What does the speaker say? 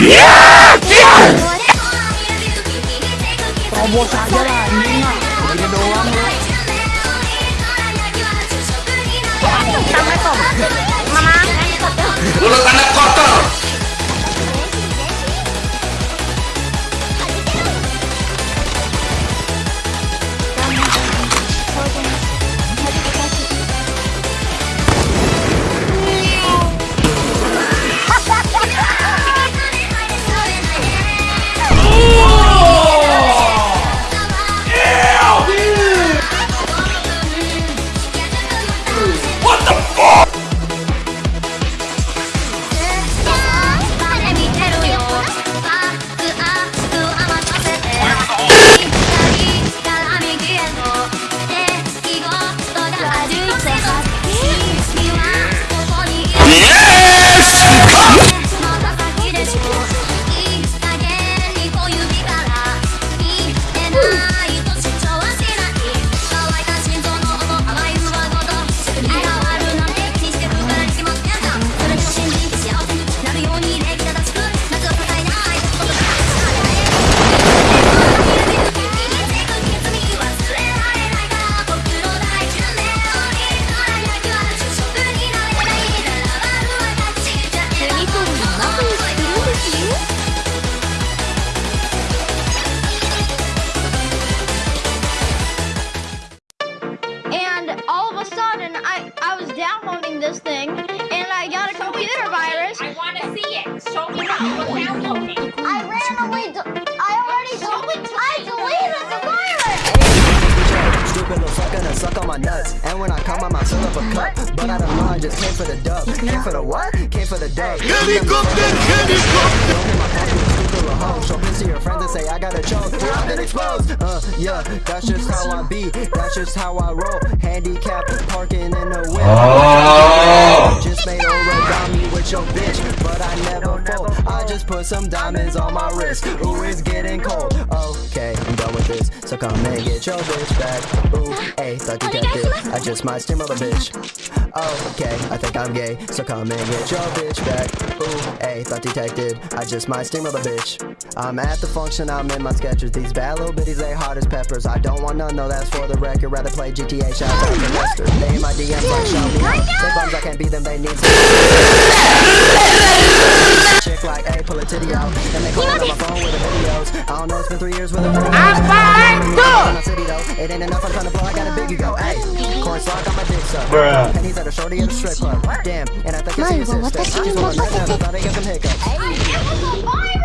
Terobos aja lah anjing mah. Doang lu. Assalamualaikum. Mama. Mulut anak downloading this thing, and I got a computer virus. I want to see it. Show me what you were downloading. I randomly, d- I already, del- I deleted the virus. Stupid little fucker that suck on my nuts. And when I come, I might fill up a cup. But I don't know, I just came for the dub. Came for the what? Came for the dub. Helicopter! Helicopter! Say I got a choke. I've been exposed. Uh, yeah, that's just how I be. That's just how I roll. Handicap parking in the whip. Oh. Just made origami with your bitch, but I never just put some diamonds on my wrist. Ooh, it's getting cold. Okay, I'm done with this. So come and get your bitch back. Ooh, hey, thought you detective. I just might steamroll a bitch. Okay, I think I'm gay. So come and get your bitch back. Ooh, hey, thought detected. I just might steamroll a bitch. I'm at the function, I'm in my sketches. These bad little bitties, they hot as peppers. I don't want none, no, that's for the record. Rather play GTA, shout out to Lester. They in my DMs like shout me. They bums, I can't beat them, they need some. Chick like, hey, pull a titty out. And they calling on my phone with the videos. I don't know, it's been three years with the videos. I'm my city. It ain't enough, I'm trying to blow, I got a biggie go. Hey, corn slog on my dick suck. Bruh. And he's at a shorty at a strip club. Damn, and I think I see his sister. She's on my nut, I thought I got some hiccups. It was a virus.